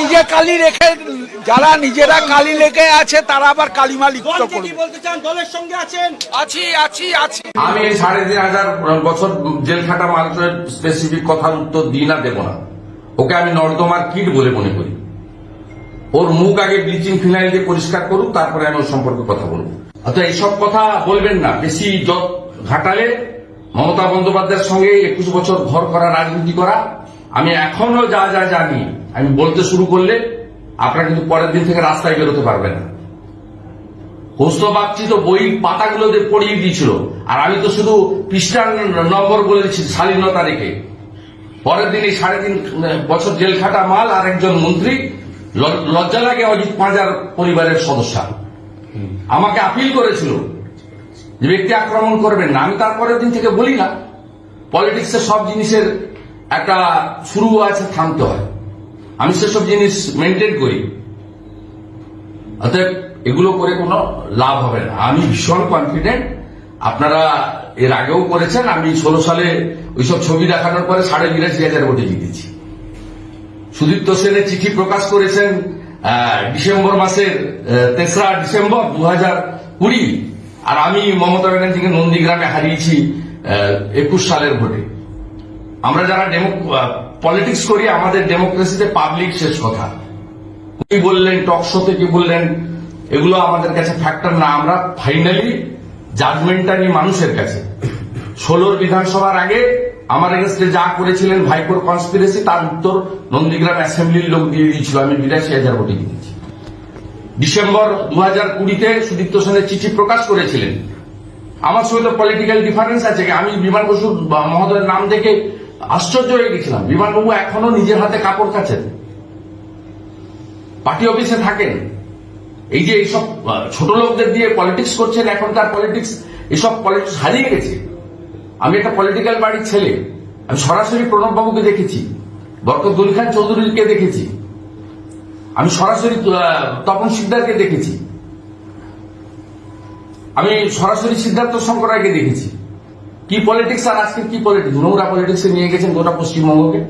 নিজে কালি রেখে যারা নিজেরা কালি লেগে আছে তারা আবার কালিমা লিপ্ত করবে। বলতে চান? দলের সঙ্গে আছেন? আছি আছি আছি। আমি এই সাড়ে তিন হাজার বছর জেল খাটা মানুষের স্পেসিফিক কথার উত্তর দিই না দেব না। ওকে আমি নর্দমার কিট বলে মনে করি। ওর মুখ আগে ব্লিচিং ফিনাইল দিয়ে পরিষ্কার করুক তারপরে আমি ওর সম্পর্কে কথা বলব। অর্থাৎ এইসব কথা বলবেন না। বেশি ঘাটালে মমতা বন্দ্যোপাধ্যায়ের সঙ্গে একুশ বছর ঘর করা রাজনীতি করা আমি এখনও যা যা জানি আমি বলতে শুরু করলে আপনারা কিন্তু পরের দিন থেকে রাস্তায় বেরোতে পারবেন না। তো বই পাতাগুলো পড়িয়ে দিয়েছিল। আর আমি তো শুধু পৃষ্ঠার নম্বর বলে দিচ্ছি শালীনতা তারিখে পরের দিন এই সাড়ে তিন বছর জেল খাটা মাল আর একজন মন্ত্রী লজ্জা লাগে অজিত পাঁজার পরিবারের সদস্য। আমাকে আপিল করেছিল যে ব্যক্তি আক্রমণ করবেন না। আমি তারপরের দিন থেকে বলি না। পলিটিক্সের সব জিনিসের একটা শুরু আছে, থামতে হয়। আমি সেসব জিনিস মেনটেন করি। অতএব এগুলো করে কোনো লাভ হবে না। আমি ভীষণ কনফিডেন্ট আপনারা এর আগেও করেছেন। আমি ষোলো সালে ওইসব ছবি দেখানোর পরে সাড়ে বিরাশি হাজার ভোটে জিতেছি। সুদীপ্ত সেনের চিঠি প্রকাশ করেছেন ডিসেম্বর মাসের তেসরা ডিসেম্বর দু হাজার কুড়ি। আর আমি মমতা ব্যানার্জিকে নন্দীগ্রামে হারিয়েছি একুশ সালের ভোটে। আমরা যারা পলিটিক্স করি, আমাদের ডেমোক্রেসিতে পাবলিক শেষ কথা। কি বললেন টক শোতে কি বললেন, এগুলো আমাদের কাছে ফ্যাক্টর না। আমরা ফাইনালি জাজমেন্টটা নিই মানুষের কাছে। ষোলোর বিধানসভার আগে আমার এগেস্টে যা করেছিলেন ভাইপোর কনস্পিরেসি তার উত্তর নন্দীগ্রাম অ্যাসেম্বলির লোক দিয়ে দিয়েছিল। আমি বিরাশি হাজার ভোটে জিতেছি। ডিসেম্বর দু হাজার কুড়িতে সুদীপ্ত সেনের চিঠি প্রকাশ করেছিলেন। আমার সঙ্গে তো পলিটিক্যাল ডিফারেন্স আছে। আমি বিমান বসু মহোদয়ের নাম দেখে আশ্চর্য হয়ে গেছিলাম। বিমানবাবু এখনও নিজের হাতে কাপড় কাছেন পার্টি অফিসে থাকেন। এই যে এইসব ছোট লোকদের দিয়ে পলিটিক্স করছেন এখনকার পলিটিক্স, এসব পলিটিক্স হারিয়ে গেছে। আমি একটা পলিটিক্যাল বাড়ির ছেলে। আমি সরাসরি প্রণব বাবুকে দেখেছি। বরকতুল খান চৌধুরীকে দেখেছি। আমি সরাসরি তপন সিকদারকে দেখেছি। আমি সরাসরি সিদ্ধার্থ শঙ্কর রায়কে দেখেছি। কি পলিটিক্স আর আজকে কি পলিটিক্স নোংরা পলিটিক্সে নিয়ে গেছেন গোটা পশ্চিমবঙ্গকে।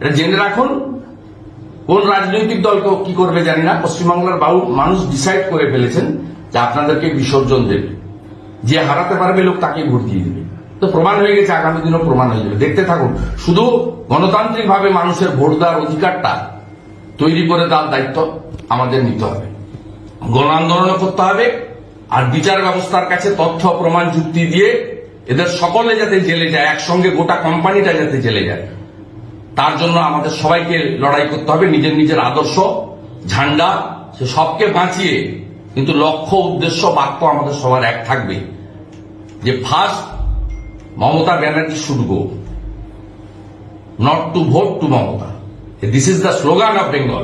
এটা জেনে রাখুন, কোন রাজনৈতিক দলকে কি করবে জানি না, পশ্চিমবাংলার বাবু মানুষ ডিসাইড করে ফেলেছেন যে আপনাদেরকে বিসর্জন দেবে। যে হারাতে পারবে লোক তাকে ভোট দিয়ে দেবে। তো প্রমাণ হয়ে গেছে, আগামী দিনও প্রমাণ হয়ে যাবে। দেখতে থাকুন, শুধু গণতান্ত্রিকভাবে মানুষের ভোট দেওয়ার অধিকারটা তৈরি করে দেওয়ার দায়িত্ব আমাদের নিতে হবে। গণ আন্দোলন করতে হবে, আর বিচার ব্যবস্থার কাছে তথ্য, প্রমাণ, যুক্তি দিয়ে এদের সকলে যাতে জেলে যায়, একসঙ্গে গোটা কোম্পানিটা যাতে জেলে যায়, তার জন্য আমাদের সবাইকে লড়াই করতে হবে, নিজের নিজের আদর্শ, ঝান্ডা, সে সবকে বাঁচিয়ে, কিন্তু লক্ষ্য, উদ্দেশ্য, বাক্য আমাদের সবার এক থাকবে, যে first Mamata Banerjee should go not to vote to Mamata. This is the slogan of Bengal